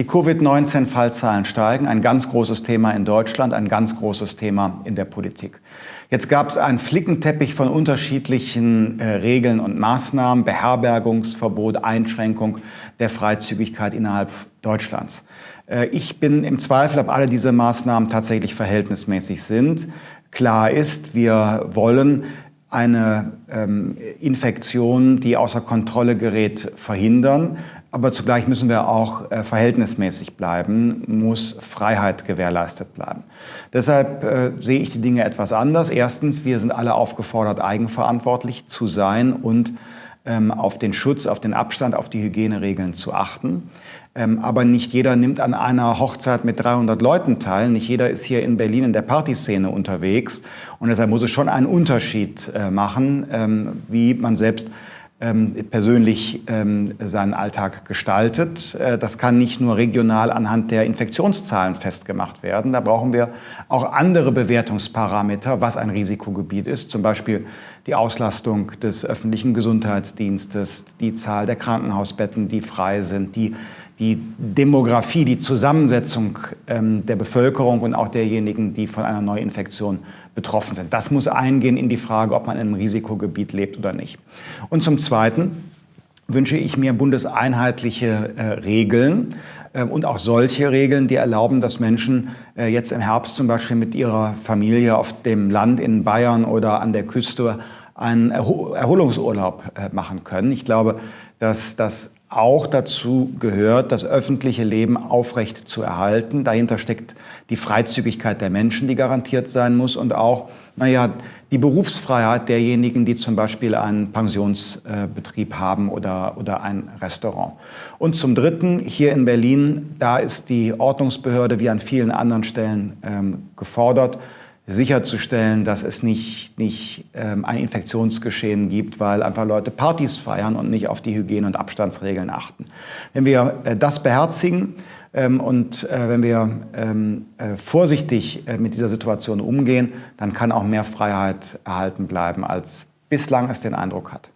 Die Covid-19-Fallzahlen steigen, ein ganz großes Thema in Deutschland, ein ganz großes Thema in der Politik. Jetzt gab es einen Flickenteppich von unterschiedlichen äh, Regeln und Maßnahmen, Beherbergungsverbot, Einschränkung der Freizügigkeit innerhalb Deutschlands. Äh, ich bin im Zweifel, ob alle diese Maßnahmen tatsächlich verhältnismäßig sind. Klar ist, wir wollen eine ähm, Infektion, die außer Kontrolle gerät, verhindern. Aber zugleich müssen wir auch äh, verhältnismäßig bleiben, muss Freiheit gewährleistet bleiben. Deshalb äh, sehe ich die Dinge etwas anders. Erstens, wir sind alle aufgefordert, eigenverantwortlich zu sein und auf den Schutz, auf den Abstand, auf die Hygieneregeln zu achten. Ähm, aber nicht jeder nimmt an einer Hochzeit mit 300 Leuten teil. Nicht jeder ist hier in Berlin in der Partyszene unterwegs. Und deshalb muss es schon einen Unterschied äh, machen, ähm, wie man selbst ähm, persönlich seinen Alltag gestaltet. Äh, das kann nicht nur regional anhand der Infektionszahlen festgemacht werden. Da brauchen wir auch andere Bewertungsparameter, was ein Risikogebiet ist. Zum Beispiel die Auslastung des öffentlichen Gesundheitsdienstes, die Zahl der Krankenhausbetten, die frei sind, die die Demografie, die Zusammensetzung ähm, der Bevölkerung und auch derjenigen, die von einer Neuinfektion betroffen sind. Das muss eingehen in die Frage, ob man in einem Risikogebiet lebt oder nicht. Und zum Zweiten wünsche ich mir bundeseinheitliche äh, Regeln äh, und auch solche Regeln, die erlauben, dass Menschen äh, jetzt im Herbst zum Beispiel mit ihrer Familie auf dem Land in Bayern oder an der Küste einen Erholungsurlaub äh, machen können. Ich glaube, dass das auch dazu gehört, das öffentliche Leben aufrecht zu erhalten. Dahinter steckt die Freizügigkeit der Menschen, die garantiert sein muss und auch, naja, die Berufsfreiheit derjenigen, die zum Beispiel einen Pensionsbetrieb haben oder, oder ein Restaurant. Und zum Dritten, hier in Berlin, da ist die Ordnungsbehörde wie an vielen anderen Stellen ähm, gefordert, sicherzustellen, dass es nicht, nicht ähm, ein Infektionsgeschehen gibt, weil einfach Leute Partys feiern und nicht auf die Hygiene- und Abstandsregeln achten. Wenn wir äh, das beherzigen ähm, und äh, wenn wir ähm, äh, vorsichtig äh, mit dieser Situation umgehen, dann kann auch mehr Freiheit erhalten bleiben, als bislang es den Eindruck hat.